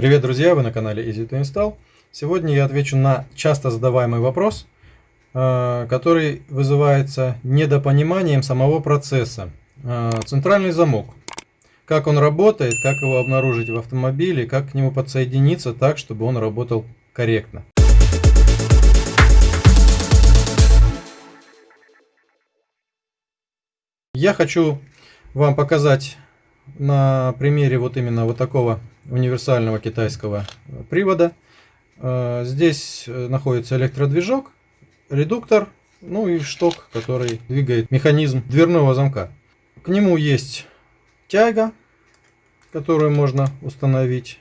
Привет, друзья! Вы на канале Easy to Install. Сегодня я отвечу на часто задаваемый вопрос, э, который вызывается недопониманием самого процесса. Э, центральный замок. Как он работает, как его обнаружить в автомобиле, как к нему подсоединиться так, чтобы он работал корректно. Я хочу вам показать на примере вот именно вот такого универсального китайского привода. Э, здесь э, находится электродвижок, редуктор, ну и шток, который двигает механизм дверного замка. К нему есть тяга, которую можно установить,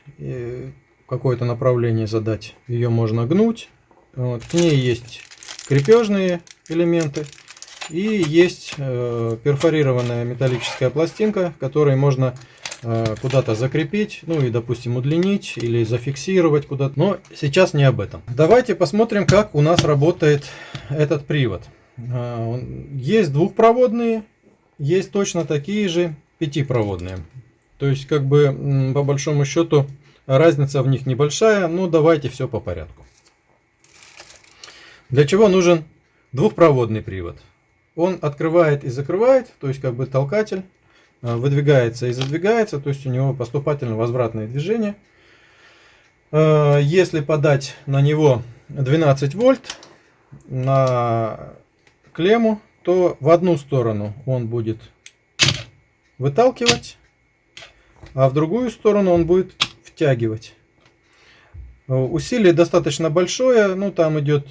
какое-то направление задать. Ее можно гнуть. Вот. К ней есть крепежные элементы. И есть э, перфорированная металлическая пластинка, которой можно э, куда-то закрепить, ну и, допустим, удлинить или зафиксировать куда-то. Но сейчас не об этом. Давайте посмотрим, как у нас работает этот привод. Э, есть двухпроводные, есть точно такие же пятипроводные. То есть, как бы, по большому счету, разница в них небольшая, но давайте все по порядку. Для чего нужен двухпроводный привод? он открывает и закрывает, то есть как бы толкатель, э, выдвигается и задвигается, то есть у него поступательно-возвратное движение. Э, если подать на него 12 вольт на клемму, то в одну сторону он будет выталкивать, а в другую сторону он будет втягивать. Э, усилие достаточно большое, ну там идет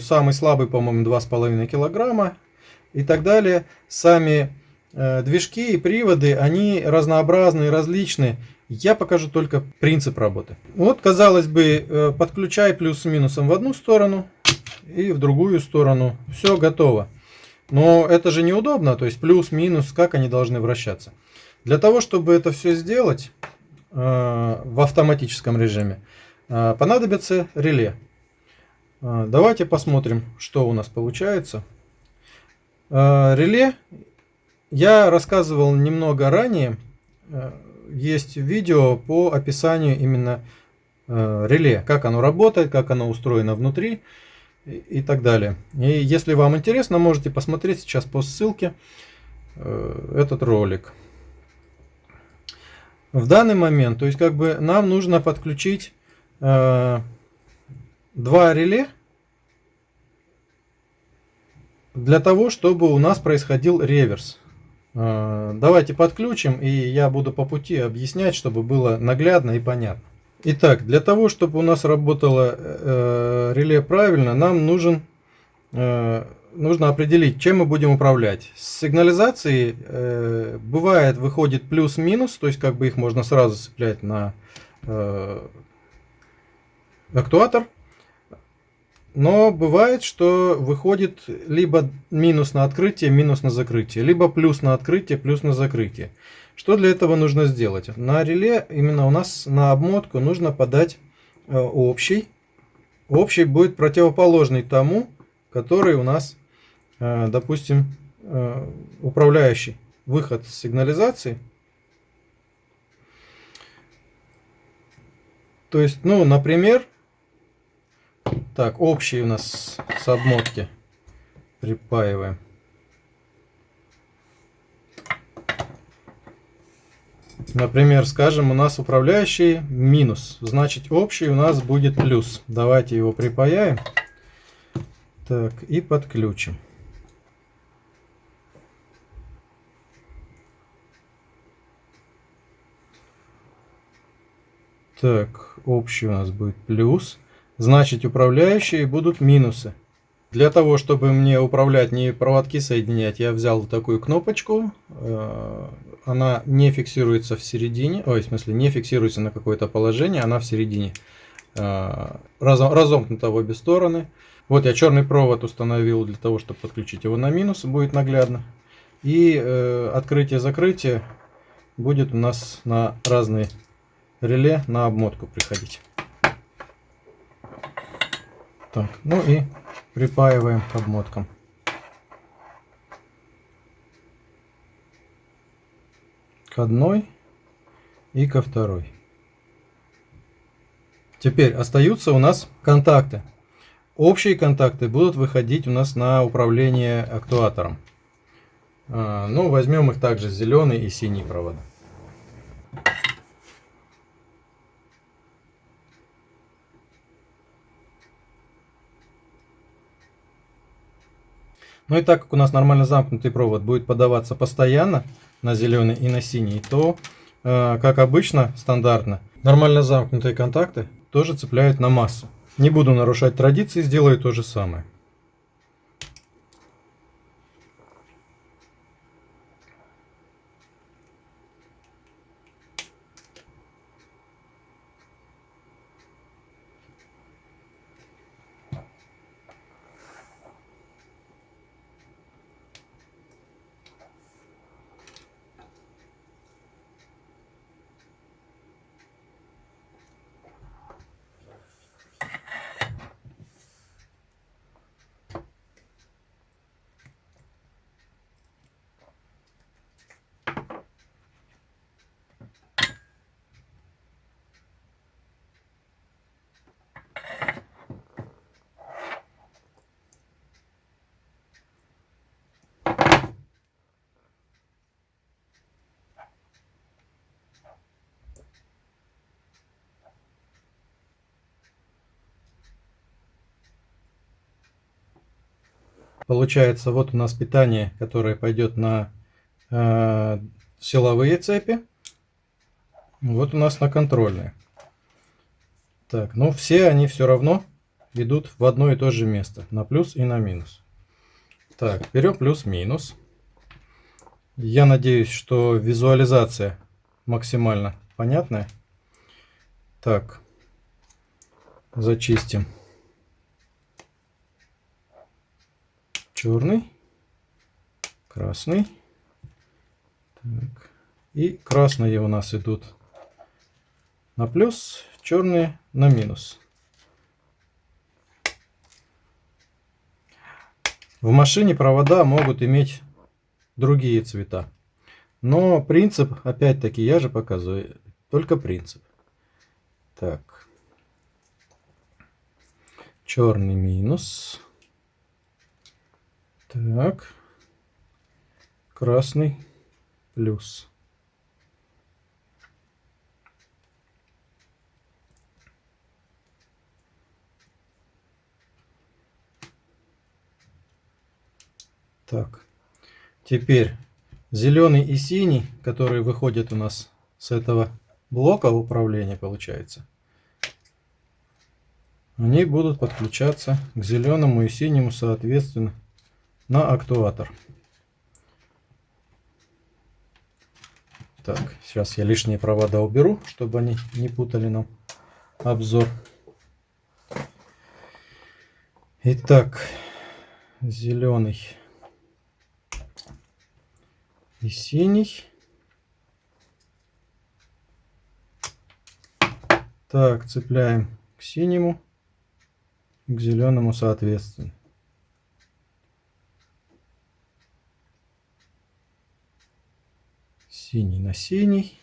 самый слабый, по-моему, 2,5 килограмма, и так далее. Сами э, движки и приводы, они разнообразны, различны. Я покажу только принцип работы. Вот, казалось бы, э, подключай плюс с минусом в одну сторону и в другую сторону. Все готово. Но это же неудобно, то есть плюс, минус, как они должны вращаться. Для того, чтобы это все сделать э, в автоматическом режиме, э, понадобится реле. Э, давайте посмотрим, что у нас получается. Э, реле я рассказывал немного ранее. Э, есть видео по описанию именно э, реле, как оно работает, как оно устроено внутри и так далее. И если вам интересно, можете посмотреть сейчас по ссылке этот ролик. В данный момент, то есть как бы нам нужно подключить два реле для того, чтобы у нас происходил реверс. А, давайте подключим, и я буду по пути объяснять, чтобы было наглядно и понятно. Итак, для того, чтобы у нас работало э, реле правильно, нам нужен, э, нужно определить, чем мы будем управлять. С сигнализацией э, бывает выходит плюс-минус, то есть как бы их можно сразу цеплять на э, актуатор. Но бывает, что выходит либо минус на открытие, минус на закрытие, либо плюс на открытие, плюс на закрытие. Что для этого нужно сделать? На реле, именно у нас на обмотку нужно подать э, общий. Общий будет противоположный тому, который у нас, э, допустим, э, управляющий выход сигнализации. То есть, ну, например, так, общий у нас с обмотки припаиваем. Например, скажем, у нас управляющий минус, значит общий у нас будет плюс. Давайте его припаяем. Так, и подключим. Так, общий у нас будет плюс значит управляющие будут минусы. Для того, чтобы мне управлять, не проводки соединять, я взял такую кнопочку. Э, она не фиксируется в середине, ой, в смысле, не фиксируется на какое-то положение, она в середине. Э, разомкнута в обе стороны. Вот я черный провод установил для того, чтобы подключить его на минус, будет наглядно. И э, открытие-закрытие будет у нас на разные реле на обмотку приходить. Так, ну и припаиваем к обмоткам. К одной и ко второй. Теперь остаются у нас контакты. Общие контакты будут выходить у нас на управление актуатором. А, ну, возьмем их также зеленый и синий провода. Ну и так как у нас нормально замкнутый провод будет подаваться постоянно на зеленый и на синий, то, э, как обычно, стандартно, нормально замкнутые контакты тоже цепляют на массу. Не буду нарушать традиции, сделаю то же самое. Получается, вот у нас питание, которое пойдет на э, силовые цепи. Вот у нас на контрольные. Так, но все они все равно идут в одно и то же место. На плюс и на минус. Так, берем плюс-минус. Я надеюсь, что визуализация максимально понятная. Так, зачистим. Черный, красный. Так. И красные у нас идут на плюс, черные на минус. В машине провода могут иметь другие цвета. Но принцип, опять-таки, я же показываю, только принцип. Так. Черный минус. Так. Красный плюс. Так. Теперь зеленый и синий, которые выходят у нас с этого блока управления, получается, они будут подключаться к зеленому и синему соответственно на актуатор. Так, сейчас я лишние провода уберу, чтобы они не путали нам обзор. Итак, зеленый и синий. Так, цепляем к синему к зеленому соответственно. Синий на синий,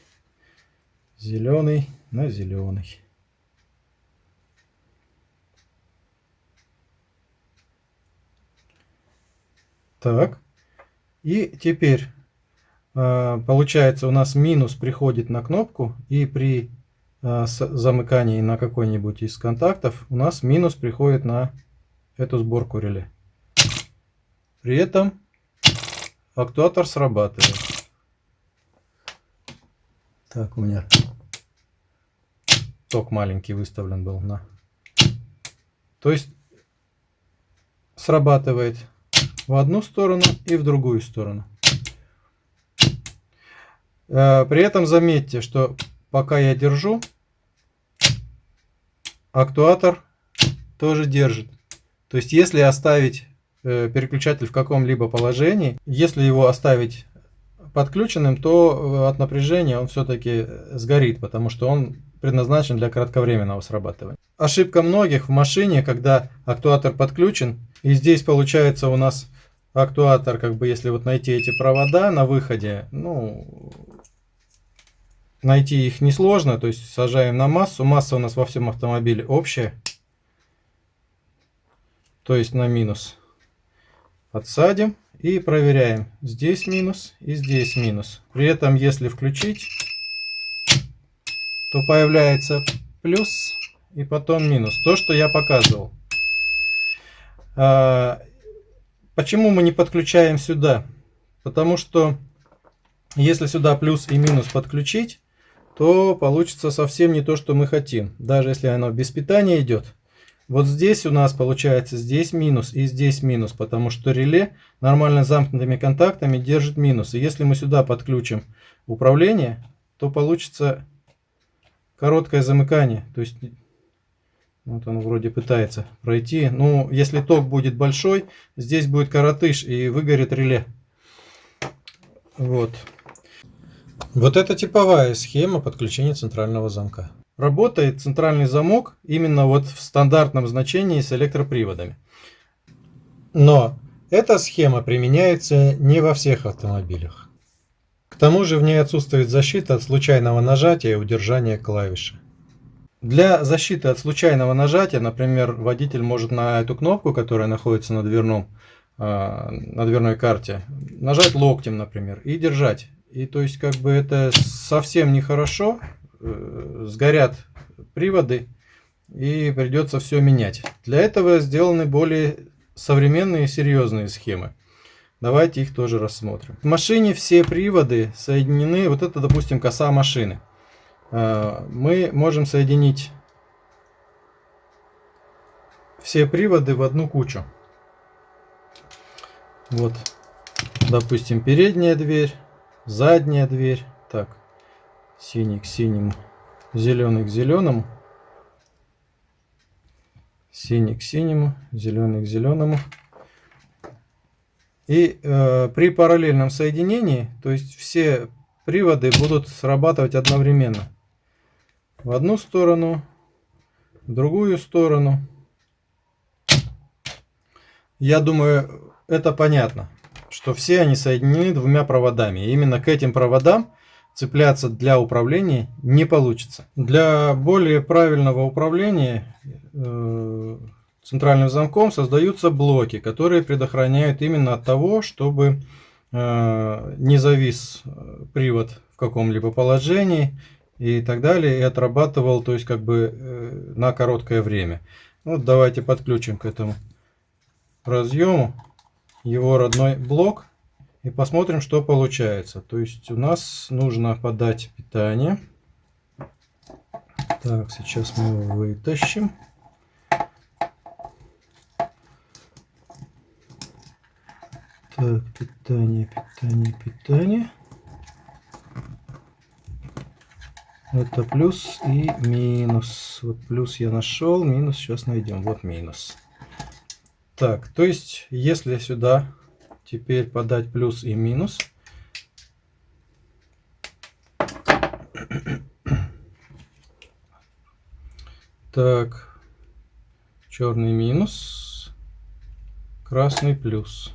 зеленый на зеленый. Так, и теперь а, получается у нас минус приходит на кнопку, и при а, замыкании на какой-нибудь из контактов у нас минус приходит на эту сборку реле. При этом актуатор срабатывает. Так, у меня ток маленький выставлен был на... То есть срабатывает в одну сторону и в другую сторону. Э, при этом заметьте, что пока я держу, актуатор тоже держит. То есть если оставить э, переключатель в каком-либо положении, если его оставить подключенным, то э, от напряжения он все-таки сгорит, потому что он предназначен для кратковременного срабатывания. Ошибка многих в машине, когда актуатор подключен, и здесь получается у нас актуатор, как бы если вот найти эти провода на выходе, ну, найти их несложно, то есть сажаем на массу. Масса у нас во всем автомобиле общая, то есть на минус. Отсадим и проверяем. Здесь минус и здесь минус. При этом, если включить, то появляется плюс и потом минус. То, что я показывал. А, почему мы не подключаем сюда? Потому что если сюда плюс и минус подключить, то получится совсем не то, что мы хотим. Даже если оно без питания идет. Вот здесь у нас получается здесь минус и здесь минус, потому что реле нормально замкнутыми контактами держит минус. И если мы сюда подключим управление, то получится короткое замыкание. То есть вот он вроде пытается пройти. Ну, если ток будет большой, здесь будет коротыш и выгорит реле. Вот. Вот это типовая схема подключения центрального замка. Работает центральный замок именно вот в стандартном значении с электроприводами. Но эта схема применяется не во всех автомобилях. К тому же в ней отсутствует защита от случайного нажатия и удержания клавиши. Для защиты от случайного нажатия, например, водитель может на эту кнопку, которая находится на дверном, а, на дверной карте, нажать локтем, например, и держать. И то есть как бы это совсем нехорошо, э, сгорят приводы и придется все менять. Для этого сделаны более современные серьезные схемы. Давайте их тоже рассмотрим. В машине все приводы соединены, вот это допустим коса машины. Э, мы можем соединить все приводы в одну кучу. Вот, допустим, передняя дверь, задняя дверь. Так, синий к синему, зеленый к зеленому. Синий к синему, зеленый к зеленому. И э, при параллельном соединении, то есть все приводы будут срабатывать одновременно. В одну сторону, в другую сторону. Я думаю, это понятно что все они соединены двумя проводами. И именно к этим проводам цепляться для управления не получится. Для более правильного управления э, центральным замком создаются блоки, которые предохраняют именно от того, чтобы э, не завис э, привод в каком-либо положении и так далее, и отрабатывал, то есть как бы э, на короткое время. Вот давайте подключим к этому разъему его родной блок и посмотрим, что получается. То есть у нас нужно подать питание. Так, сейчас мы его вытащим. Так, питание, питание, питание. Это плюс и минус. Вот плюс я нашел, минус сейчас найдем. Вот минус. Так, то есть, если сюда теперь подать плюс и минус, так, черный минус, красный плюс,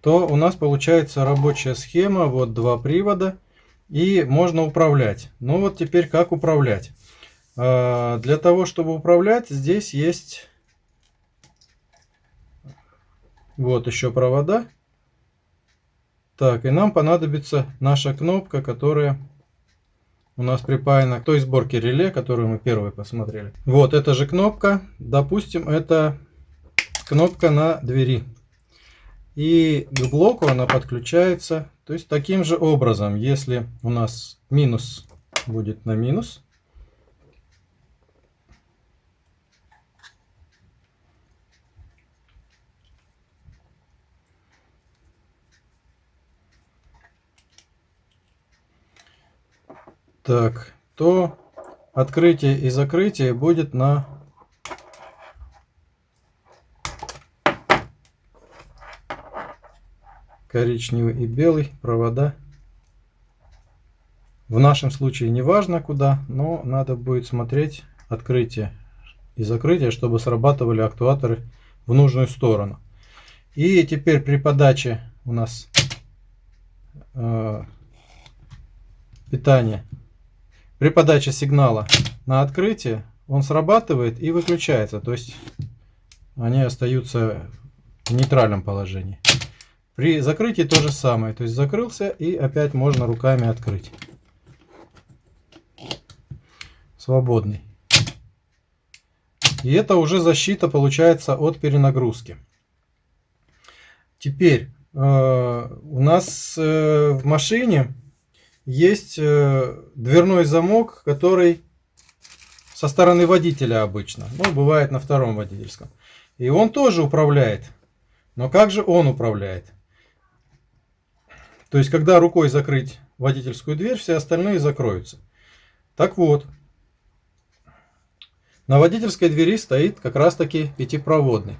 то у нас получается рабочая схема, вот два привода, и можно управлять. Ну вот теперь как управлять? А, для того, чтобы управлять, здесь есть вот еще провода. Так, и нам понадобится наша кнопка, которая у нас припаяна к той сборке реле, которую мы первой посмотрели. Вот эта же кнопка, допустим, это кнопка на двери. И к блоку она подключается, то есть таким же образом, если у нас минус будет на минус, Так, то открытие и закрытие будет на коричневый и белый провода. В нашем случае не важно куда, но надо будет смотреть открытие и закрытие, чтобы срабатывали актуаторы в нужную сторону. И теперь при подаче у нас э, питания. При подаче сигнала на открытие он срабатывает и выключается. То есть они остаются в нейтральном положении. При закрытии то же самое. То есть закрылся и опять можно руками открыть. Свободный. И это уже защита получается от перенагрузки. Теперь э, у нас э, в машине есть э, дверной замок, который со стороны водителя обычно. Ну, бывает на втором водительском. И он тоже управляет. Но как же он управляет? То есть, когда рукой закрыть водительскую дверь, все остальные закроются. Так вот, на водительской двери стоит как раз таки пятипроводный.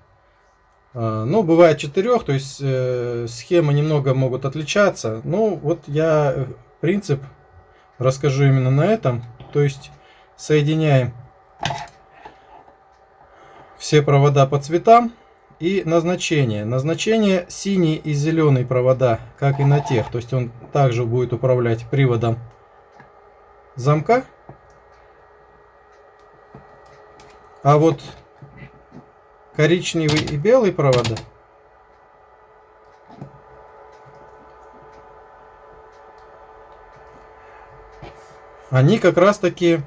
А, ну, бывает четырех, то есть э, схемы немного могут отличаться. Ну, вот я э, принцип расскажу именно на этом. То есть соединяем все провода по цветам и назначение. Назначение синий и зеленый провода, как и на тех. То есть он также будет управлять приводом замка. А вот коричневый и белый провода они как раз таки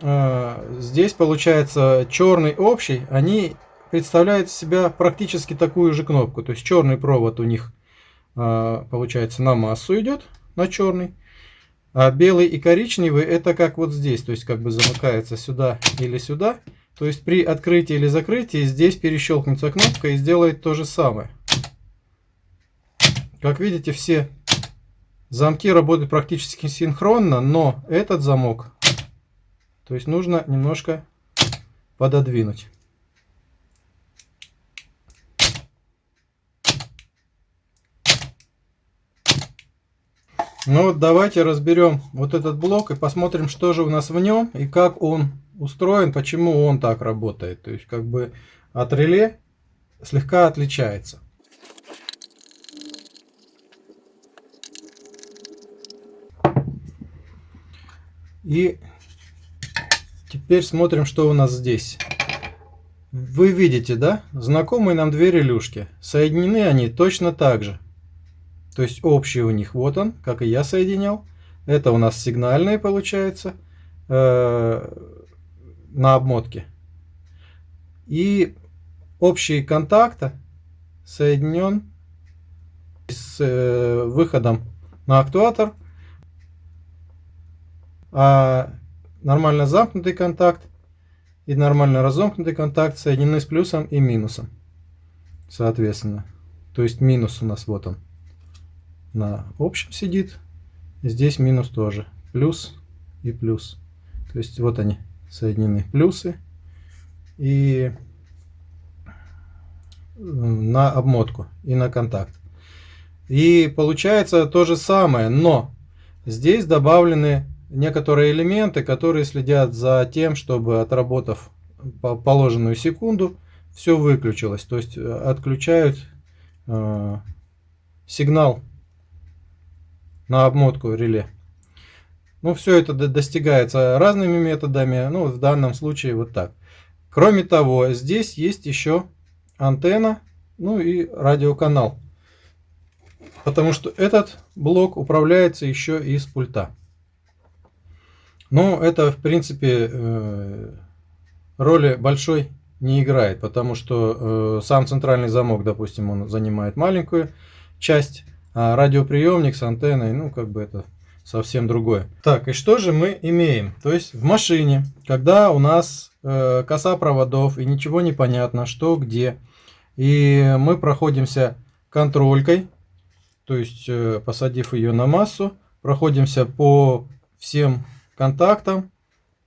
э, здесь получается черный общий, они представляют себя практически такую же кнопку. То есть черный провод у них э, получается на массу идет, на черный. А белый и коричневый это как вот здесь, то есть как бы замыкается сюда или сюда. То есть при открытии или закрытии здесь перещелкнется кнопка и сделает то же самое. Как видите, все замки работают практически синхронно, но этот замок, то есть нужно немножко пододвинуть. Ну вот давайте разберем вот этот блок и посмотрим, что же у нас в нем и как он устроен, почему он так работает. То есть как бы от реле слегка отличается. И теперь смотрим, что у нас здесь. Вы видите, да? Знакомые нам две релюшки. Соединены они точно так же. То есть общий у них вот он, как и я соединял. Это у нас сигнальные получается. Э на обмотке. И общий контакт соединен с э, выходом на актуатор, а нормально замкнутый контакт и нормально разомкнутый контакт соединены с плюсом и минусом, соответственно. То есть минус у нас вот он на общем сидит, здесь минус тоже, плюс и плюс. То есть вот они соединены плюсы и на обмотку и на контакт. И получается то же самое, но здесь добавлены некоторые элементы, которые следят за тем, чтобы отработав положенную секунду, все выключилось. То есть э, отключают э, сигнал на обмотку реле. Ну, все это достигается разными методами, ну, в данном случае вот так. Кроме того, здесь есть еще антенна, ну и радиоканал. Потому что этот блок управляется еще из пульта. Но это, в принципе, э, роли большой не играет, потому что э, сам центральный замок, допустим, он занимает маленькую часть, а радиоприемник с антенной, ну, как бы это совсем другое. Так, и что же мы имеем? То есть в машине, когда у нас э, коса проводов и ничего не понятно, что где, и мы проходимся контролькой, то есть посадив ее на массу, проходимся по всем контактам,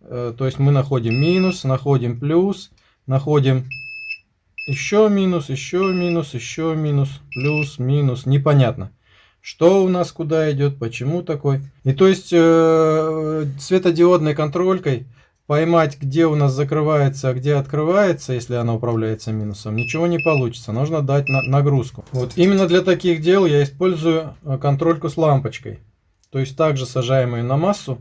э, то есть мы находим минус, находим плюс, находим еще минус, еще минус, еще минус, плюс, минус, непонятно что у нас куда идет, почему такой. И то есть э, светодиодной контролькой поймать, где у нас закрывается, а где открывается, если она управляется минусом, ничего не получится. Нужно дать на нагрузку. Вот именно для таких дел я использую э, контрольку с лампочкой. То есть также сажаем ее на массу.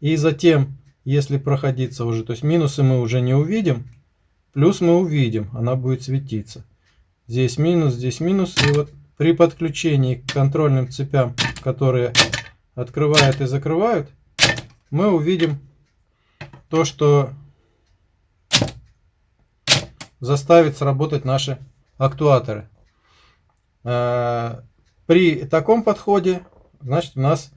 И затем, если проходиться уже, то есть минусы мы уже не увидим, плюс мы увидим, она будет светиться. Здесь минус, здесь минус. И вот при подключении к контрольным цепям, которые открывают и закрывают, мы увидим то, что заставит сработать наши актуаторы. Э, при таком подходе, значит, у нас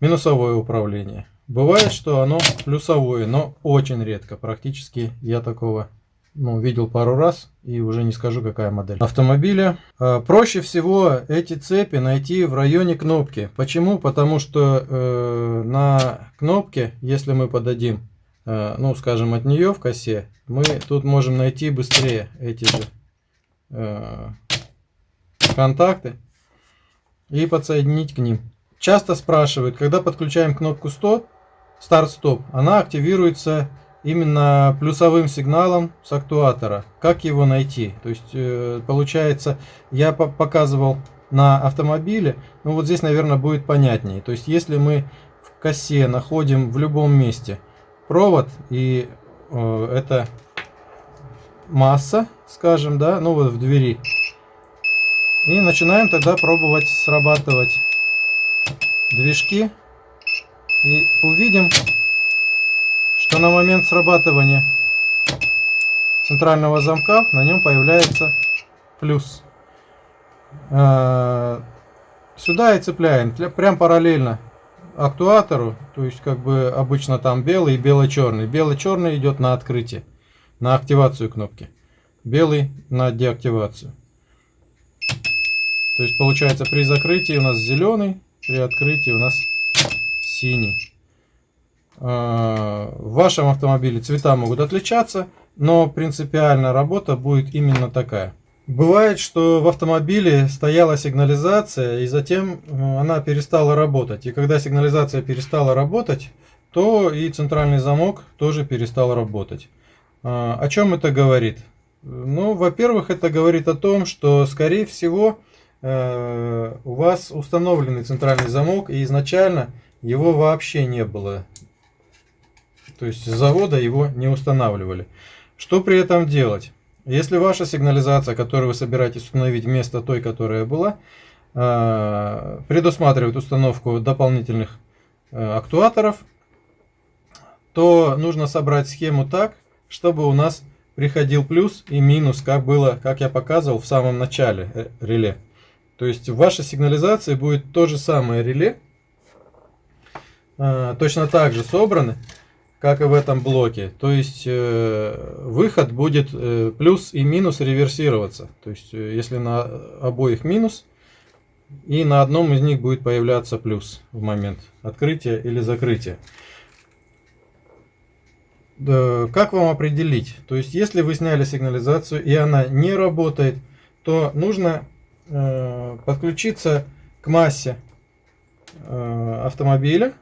минусовое управление. Бывает, что оно плюсовое, но очень редко. Практически я такого ну, видел пару раз и уже не скажу, какая модель автомобиля. Э, проще всего эти цепи найти в районе кнопки. Почему? Потому что э, на кнопке, если мы подадим, э, ну, скажем, от нее в косе, мы тут можем найти быстрее эти же э, контакты и подсоединить к ним. Часто спрашивают, когда подключаем кнопку 100, старт-стоп, она активируется именно плюсовым сигналом с актуатора. Как его найти? То есть, э, получается, я показывал на автомобиле, ну вот здесь, наверное, будет понятнее. То есть, если мы в косе находим в любом месте провод, и э, это масса, скажем, да, ну вот в двери, и начинаем тогда пробовать срабатывать движки, и увидим, что на момент срабатывания центрального замка на нем появляется плюс. А, сюда и цепляем, прям параллельно актуатору, то есть как бы обычно там белый и бело-черный. Бело-черный идет на открытие, на активацию кнопки. Белый на деактивацию. То есть получается при закрытии у нас зеленый, при открытии у нас синий. А, в вашем автомобиле цвета могут отличаться, но принципиально работа будет именно такая. Бывает, что в автомобиле стояла сигнализация, и затем э, она перестала работать. И когда сигнализация перестала работать, то и центральный замок тоже перестал работать. А, о чем это говорит? Ну, во-первых, это говорит о том, что, скорее всего, у вас установленный центральный замок, и изначально его вообще не было. То есть с завода его не устанавливали. Что при этом делать? Если ваша сигнализация, которую вы собираетесь установить вместо той, которая была, э, предусматривает установку дополнительных э, актуаторов, то нужно собрать схему так, чтобы у нас приходил плюс и минус, как было, как я показывал в самом начале э, реле. То есть в вашей сигнализации будет то же самое реле, точно так же собраны, как и в этом блоке. То есть э, выход будет э, плюс и минус реверсироваться. То есть э, если на обоих минус, и на одном из них будет появляться плюс в момент открытия или закрытия. Как вам определить? То есть если вы сняли сигнализацию и она не работает, то нужно подключиться к массе э, автомобиля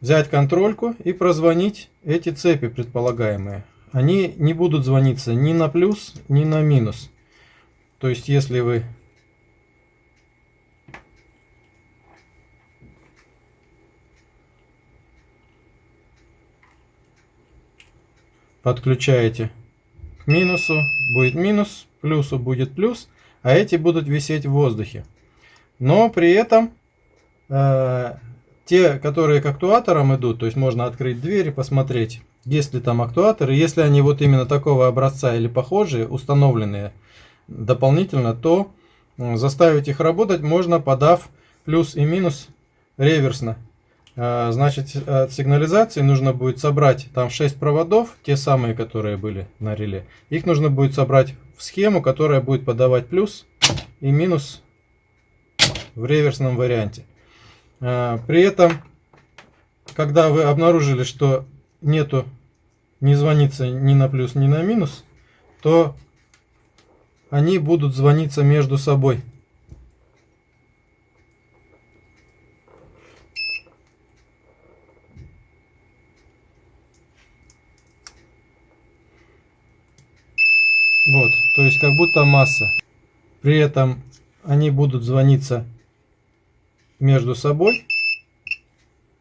взять контрольку и прозвонить эти цепи предполагаемые. Они не будут звониться ни на плюс, ни на минус. То есть если вы подключаете к минусу, будет минус, плюсу будет плюс, а эти будут висеть в воздухе. Но при этом э, те, которые к актуаторам идут, то есть можно открыть дверь и посмотреть, есть ли там актуаторы. Если они вот именно такого образца или похожие, установленные дополнительно, то заставить их работать можно, подав плюс и минус реверсно. А, значит, от сигнализации нужно будет собрать там 6 проводов, те самые, которые были на реле. Их нужно будет собрать в схему, которая будет подавать плюс и минус в реверсном варианте. А, при этом, когда вы обнаружили, что нету, не звонится ни на плюс, ни на минус, то они будут звониться между собой. Вот, то есть как будто масса. При этом они будут звониться между собой,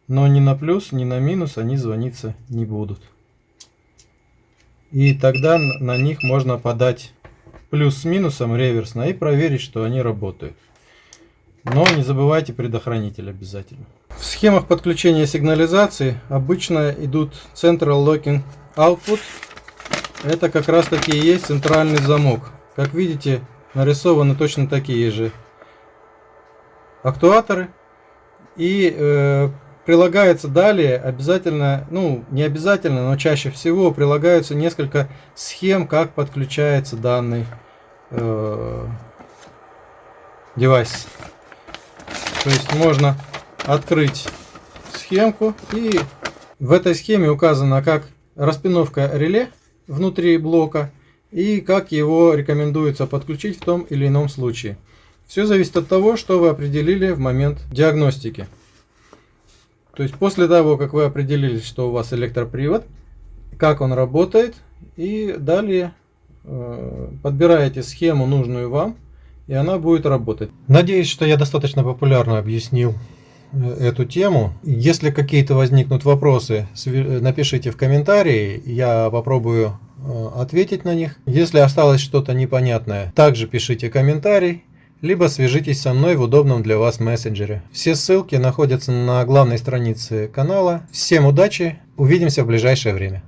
но ни на плюс, ни на минус они звониться не будут. И тогда на них можно подать плюс с минусом реверсно и проверить, что они работают. Но не забывайте предохранитель обязательно. В схемах подключения сигнализации обычно идут Central Locking Output. Это как раз таки и есть центральный замок. Как видите, нарисованы точно такие же актуаторы. И э, прилагается далее обязательно, ну не обязательно, но чаще всего прилагаются несколько схем, как подключается данный э, девайс. То есть можно открыть схемку и в этой схеме указано как распиновка реле внутри блока и как его рекомендуется подключить в том или ином случае. Все зависит от того, что вы определили в момент диагностики. То есть после того, как вы определили, что у вас электропривод, как он работает, и далее э, подбираете схему нужную вам, и она будет работать. Надеюсь, что я достаточно популярно объяснил эту тему. Если какие-то возникнут вопросы, напишите в комментарии, я попробую э, ответить на них. Если осталось что-то непонятное, также пишите комментарий, либо свяжитесь со мной в удобном для вас мессенджере. Все ссылки находятся на главной странице канала. Всем удачи, увидимся в ближайшее время.